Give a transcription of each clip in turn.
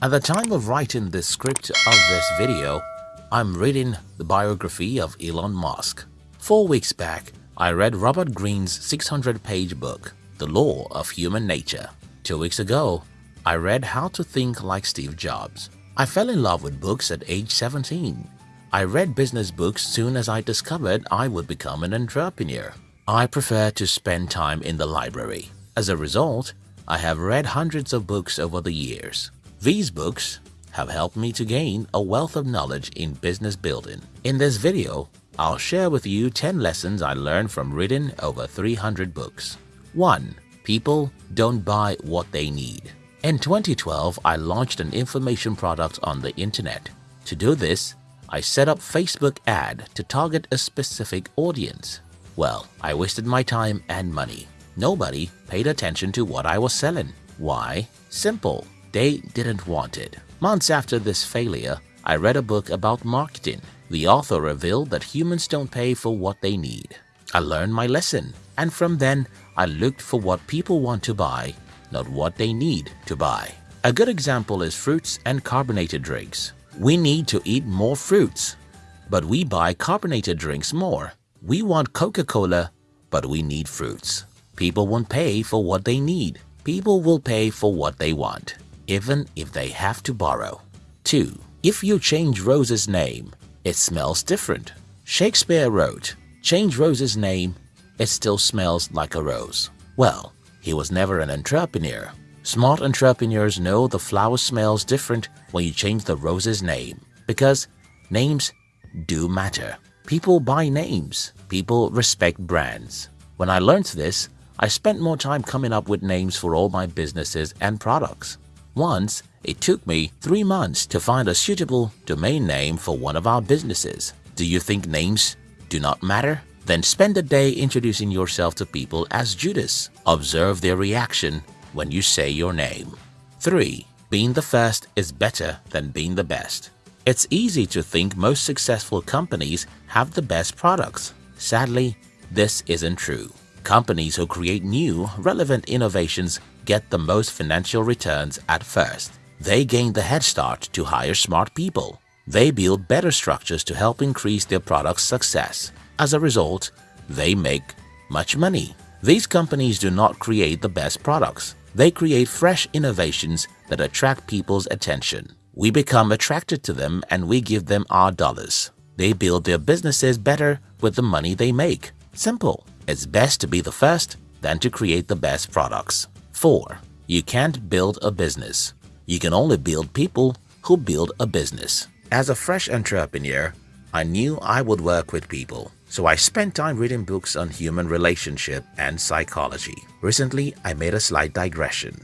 At the time of writing the script of this video, I'm reading the biography of Elon Musk. Four weeks back, I read Robert Greene's 600-page book, The Law of Human Nature. Two weeks ago, I read How to Think Like Steve Jobs. I fell in love with books at age 17. I read business books soon as I discovered I would become an entrepreneur. I prefer to spend time in the library. As a result, I have read hundreds of books over the years. These books have helped me to gain a wealth of knowledge in business building. In this video, I'll share with you 10 lessons I learned from reading over 300 books. 1. People don't buy what they need. In 2012, I launched an information product on the internet. To do this, I set up Facebook ad to target a specific audience. Well, I wasted my time and money. Nobody paid attention to what I was selling. Why? Simple. They didn't want it. Months after this failure, I read a book about marketing. The author revealed that humans don't pay for what they need. I learned my lesson, and from then, I looked for what people want to buy not what they need to buy. A good example is fruits and carbonated drinks. We need to eat more fruits, but we buy carbonated drinks more. We want Coca-Cola, but we need fruits. People won't pay for what they need. People will pay for what they want, even if they have to borrow. 2. If you change Rose's name, it smells different. Shakespeare wrote, change Rose's name, it still smells like a rose. Well, he was never an entrepreneur. Smart entrepreneurs know the flower smells different when you change the rose's name because names do matter. People buy names. People respect brands. When I learned this, I spent more time coming up with names for all my businesses and products. Once, it took me three months to find a suitable domain name for one of our businesses. Do you think names do not matter? Then spend a day introducing yourself to people as Judas. Observe their reaction when you say your name. 3. Being the first is better than being the best. It's easy to think most successful companies have the best products. Sadly, this isn't true. Companies who create new, relevant innovations get the most financial returns at first. They gain the head start to hire smart people. They build better structures to help increase their product's success. As a result, they make much money. These companies do not create the best products. They create fresh innovations that attract people's attention. We become attracted to them and we give them our dollars. They build their businesses better with the money they make. Simple. It's best to be the first than to create the best products. 4. You can't build a business. You can only build people who build a business. As a fresh entrepreneur, I knew I would work with people. So I spent time reading books on human relationship and psychology. Recently, I made a slight digression.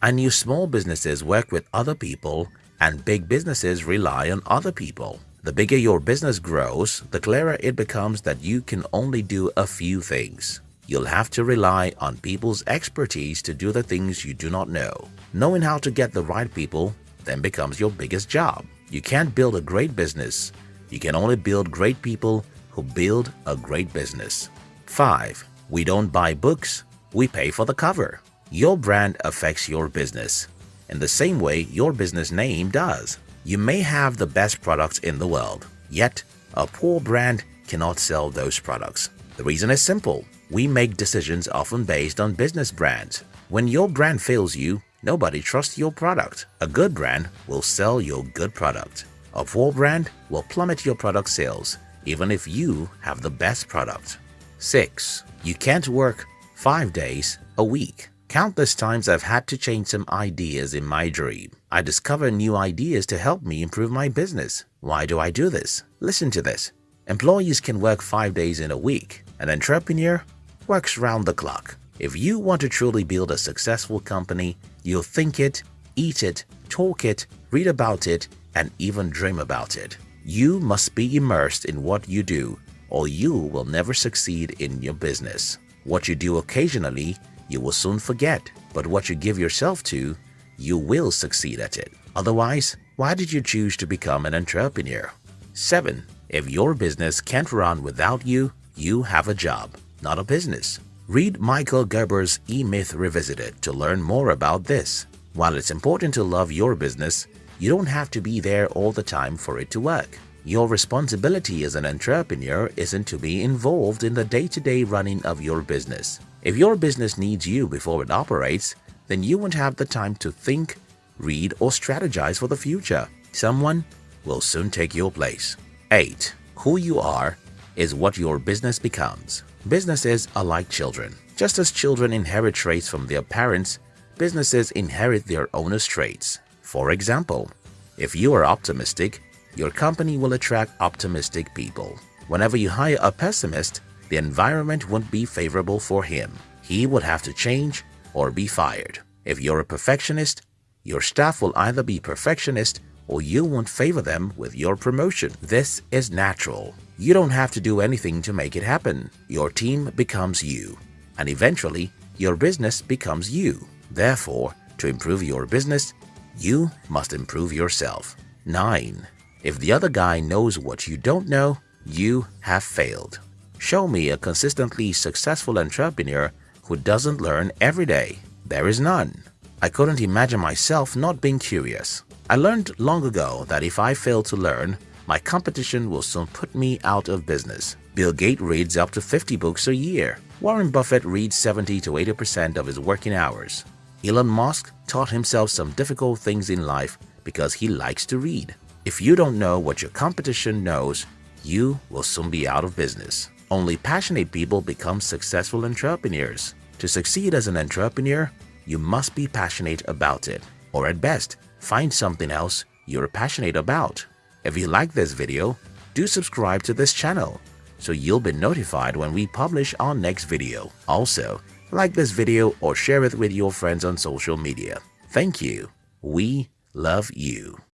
I knew small businesses work with other people and big businesses rely on other people. The bigger your business grows, the clearer it becomes that you can only do a few things. You'll have to rely on people's expertise to do the things you do not know. Knowing how to get the right people then becomes your biggest job. You can't build a great business. You can only build great people who build a great business. 5. We don't buy books, we pay for the cover. Your brand affects your business in the same way your business name does. You may have the best products in the world, yet a poor brand cannot sell those products. The reason is simple. We make decisions often based on business brands. When your brand fails you, nobody trusts your product. A good brand will sell your good product. A poor brand will plummet your product sales even if you have the best product. 6. You can't work 5 days a week. Countless times I've had to change some ideas in my dream. I discover new ideas to help me improve my business. Why do I do this? Listen to this. Employees can work 5 days in a week. An entrepreneur works round the clock. If you want to truly build a successful company, you'll think it, eat it, talk it, read about it, and even dream about it. You must be immersed in what you do or you will never succeed in your business. What you do occasionally, you will soon forget, but what you give yourself to, you will succeed at it. Otherwise, why did you choose to become an entrepreneur? 7. If your business can't run without you, you have a job, not a business. Read Michael Gerber's E-Myth Revisited to learn more about this. While it's important to love your business, you don't have to be there all the time for it to work. Your responsibility as an entrepreneur isn't to be involved in the day-to-day -day running of your business. If your business needs you before it operates, then you won't have the time to think, read, or strategize for the future. Someone will soon take your place. 8. Who you are is what your business becomes. Businesses are like children. Just as children inherit traits from their parents, businesses inherit their owner's traits. For example, if you are optimistic, your company will attract optimistic people. Whenever you hire a pessimist, the environment wouldn't be favorable for him. He would have to change or be fired. If you're a perfectionist, your staff will either be perfectionist or you won't favor them with your promotion. This is natural. You don't have to do anything to make it happen. Your team becomes you, and eventually your business becomes you. Therefore, to improve your business, you must improve yourself. 9. If the other guy knows what you don't know, you have failed. Show me a consistently successful entrepreneur who doesn't learn every day. There is none. I couldn't imagine myself not being curious. I learned long ago that if I fail to learn, my competition will soon put me out of business. Bill Gates reads up to 50 books a year. Warren Buffett reads 70 to 80% of his working hours. Elon Musk taught himself some difficult things in life because he likes to read. If you don't know what your competition knows, you will soon be out of business. Only passionate people become successful entrepreneurs. To succeed as an entrepreneur, you must be passionate about it. Or at best, find something else you're passionate about. If you like this video, do subscribe to this channel so you'll be notified when we publish our next video. Also, like this video or share it with your friends on social media. Thank you. We love you.